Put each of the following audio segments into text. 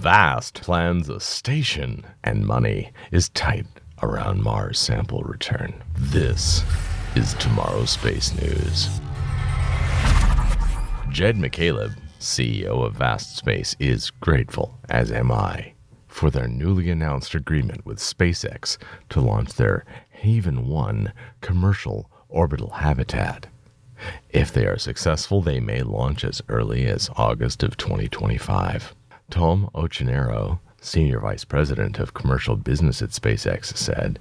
Vast plans a station, and money is tight around Mars sample return. This is tomorrow's space news. Jed McCaleb, CEO of Vast Space, is grateful, as am I, for their newly announced agreement with SpaceX to launch their Haven 1 commercial orbital habitat. If they are successful, they may launch as early as August of 2025. Tom Ochinero, Senior Vice President of Commercial Business at SpaceX, said,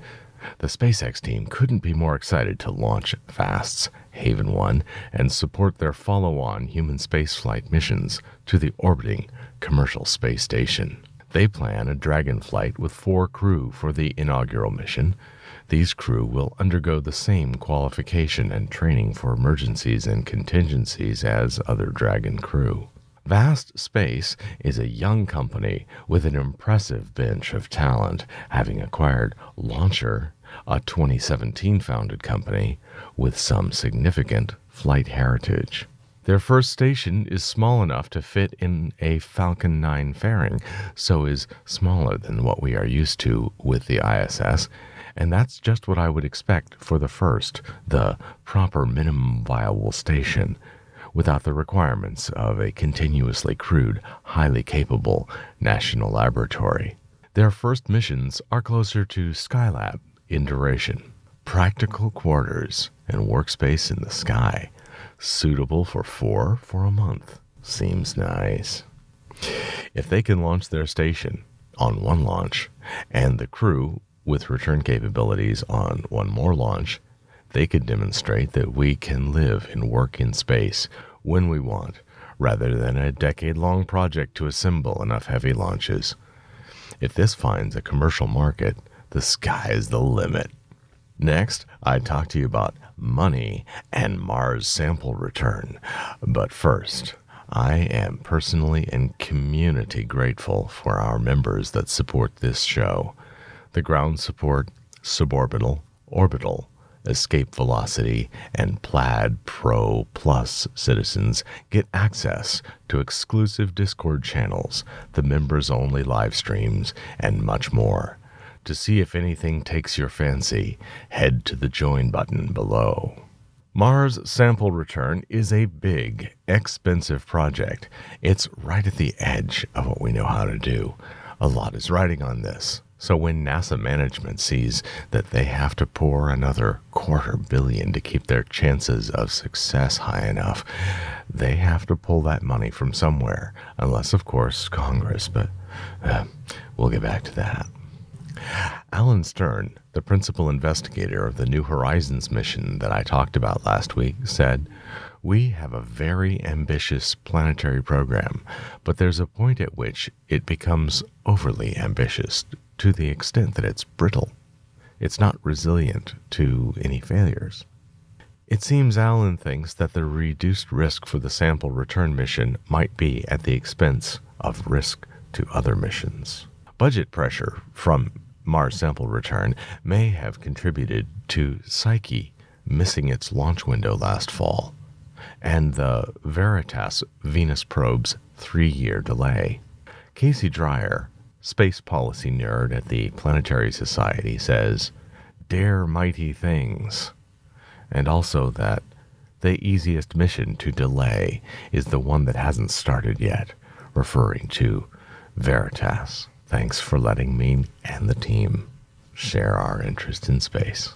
The SpaceX team couldn't be more excited to launch Vast's Haven 1 and support their follow on human spaceflight missions to the orbiting commercial space station. They plan a Dragon flight with four crew for the inaugural mission. These crew will undergo the same qualification and training for emergencies and contingencies as other Dragon crew. Vast Space is a young company with an impressive bench of talent, having acquired Launcher, a 2017 founded company with some significant flight heritage. Their first station is small enough to fit in a Falcon 9 fairing, so is smaller than what we are used to with the ISS, and that's just what I would expect for the first, the proper minimum viable station, without the requirements of a continuously crewed, highly capable national laboratory. Their first missions are closer to Skylab in duration. Practical quarters and workspace in the sky, suitable for four for a month. Seems nice. If they can launch their station on one launch and the crew with return capabilities on one more launch, they could demonstrate that we can live and work in space when we want, rather than a decade long project to assemble enough heavy launches. If this finds a commercial market, the sky is the limit. Next, I talk to you about money and Mars sample return. But first, I am personally and community grateful for our members that support this show. The ground support, suborbital, orbital, escape velocity, and Plaid Pro Plus citizens get access to exclusive Discord channels, the members only live streams, and much more. To see if anything takes your fancy, head to the join button below. Mars sample return is a big, expensive project. It's right at the edge of what we know how to do. A lot is riding on this. So when NASA management sees that they have to pour another quarter billion to keep their chances of success high enough, they have to pull that money from somewhere, unless, of course, Congress. But uh, we'll get back to that. Alan Stern, the principal investigator of the New Horizons mission that I talked about last week, said, We have a very ambitious planetary program, but there's a point at which it becomes overly ambitious to the extent that it's brittle. It's not resilient to any failures. It seems Alan thinks that the reduced risk for the sample return mission might be at the expense of risk to other missions. Budget pressure from Mars sample return may have contributed to Psyche missing its launch window last fall and the Veritas Venus probe's three year delay. Casey Dreyer, space policy nerd at the Planetary Society, says, Dare mighty things. And also that the easiest mission to delay is the one that hasn't started yet, referring to Veritas. Thanks for letting me and the team share our interest in space.